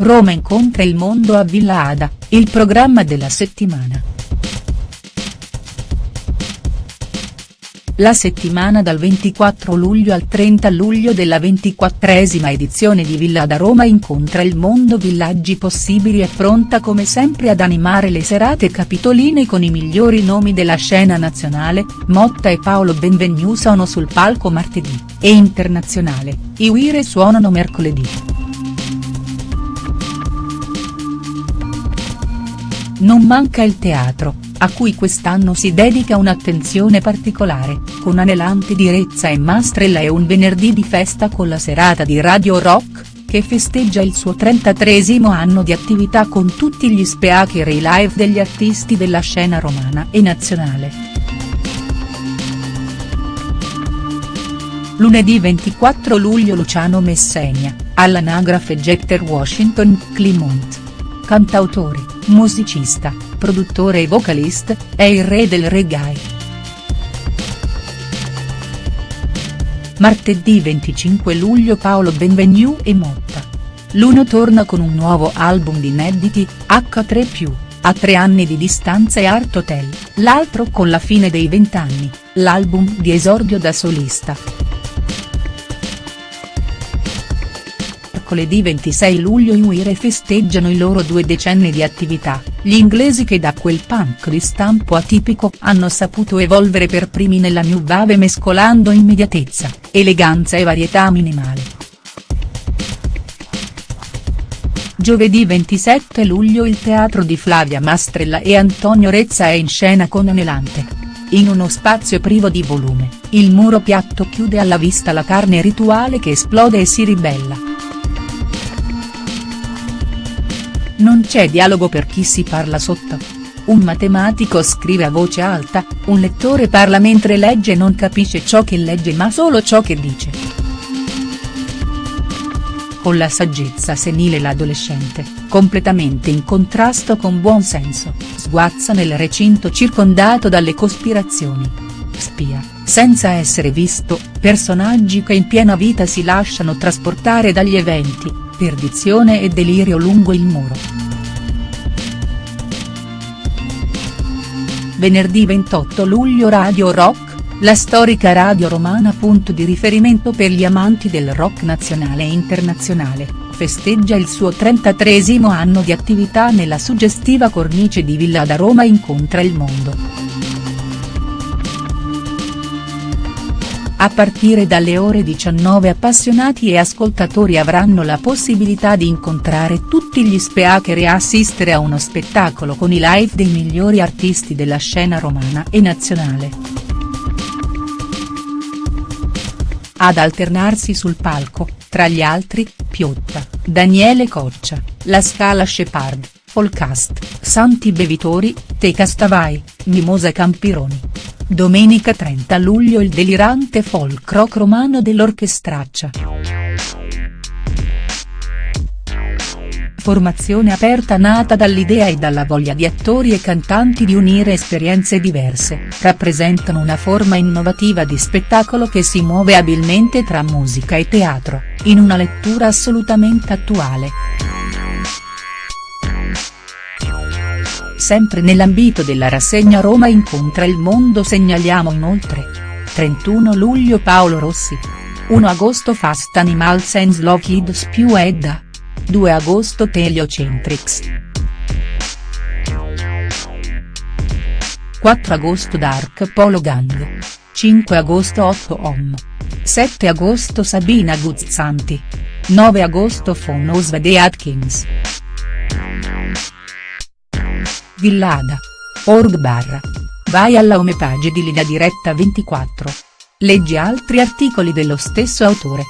Roma incontra il mondo a Villa Ada, il programma della settimana. La settimana dal 24 luglio al 30 luglio della ventiquattresima edizione di Villa Ada Roma incontra il mondo Villaggi Possibili è pronta come sempre ad animare le serate capitoline con i migliori nomi della scena nazionale, Motta e Paolo Benvenu sono sul palco martedì, e internazionale, i Uire suonano mercoledì. Non manca il teatro, a cui quest'anno si dedica un'attenzione particolare, con anelante direzza e mastrella e un venerdì di festa con la serata di Radio Rock, che festeggia il suo 33 anno di attività con tutti gli speaker e i live degli artisti della scena romana e nazionale. Lunedì 24 luglio Luciano Messegna, all'anagrafe Jecter Washington Climont. Cantautore musicista, produttore e vocalist, è il re del reggae. Martedì 25 luglio Paolo Benvenu e Motta. L'uno torna con un nuovo album di inediti, H3+, a tre anni di distanza e Art Hotel, l'altro con la fine dei vent'anni, l'album di esordio da solista. Mercoledì 26 luglio i Uire festeggiano i loro due decenni di attività, gli inglesi che da quel punk di stampo atipico hanno saputo evolvere per primi nella new wave mescolando immediatezza, eleganza e varietà minimale. Giovedì 27 luglio il teatro di Flavia Mastrella e Antonio Rezza è in scena con Anelante. In uno spazio privo di volume, il muro piatto chiude alla vista la carne rituale che esplode e si ribella. Non c'è dialogo per chi si parla sotto. Un matematico scrive a voce alta, un lettore parla mentre legge e non capisce ciò che legge ma solo ciò che dice. Con la saggezza senile l'adolescente, completamente in contrasto con buon senso, sguazza nel recinto circondato dalle cospirazioni. Spia, senza essere visto, personaggi che in piena vita si lasciano trasportare dagli eventi, perdizione e delirio lungo il muro. Venerdì 28 luglio Radio Rock, la storica radio romana punto di riferimento per gli amanti del rock nazionale e internazionale, festeggia il suo 33 anno di attività nella suggestiva cornice di Villa da Roma incontra il mondo. A partire dalle ore 19 appassionati e ascoltatori avranno la possibilità di incontrare tutti gli speaker e assistere a uno spettacolo con i live dei migliori artisti della scena romana e nazionale. Ad alternarsi sul palco, tra gli altri, Piotta, Daniele Coccia, La Scala Shepard, Folcast, Santi Bevitori, Te Castavai, Mimosa Campironi. Domenica 30 luglio il delirante folk rock romano dell'Orchestraccia. Formazione aperta nata dall'idea e dalla voglia di attori e cantanti di unire esperienze diverse, rappresentano una forma innovativa di spettacolo che si muove abilmente tra musica e teatro, in una lettura assolutamente attuale. Sempre nell'ambito della rassegna Roma incontra il mondo segnaliamo inoltre. 31 luglio Paolo Rossi. 1 agosto Fast Animals and Slow Kids più Edda. 2 agosto Teliocentrix. 4 agosto Dark Polo Gang. 5 agosto 8 Om. 7 agosto Sabina Guzzanti. 9 agosto Fonos de Atkins. Villada. Org barra. Vai alla homepage di Linea Diretta 24. Leggi altri articoli dello stesso autore.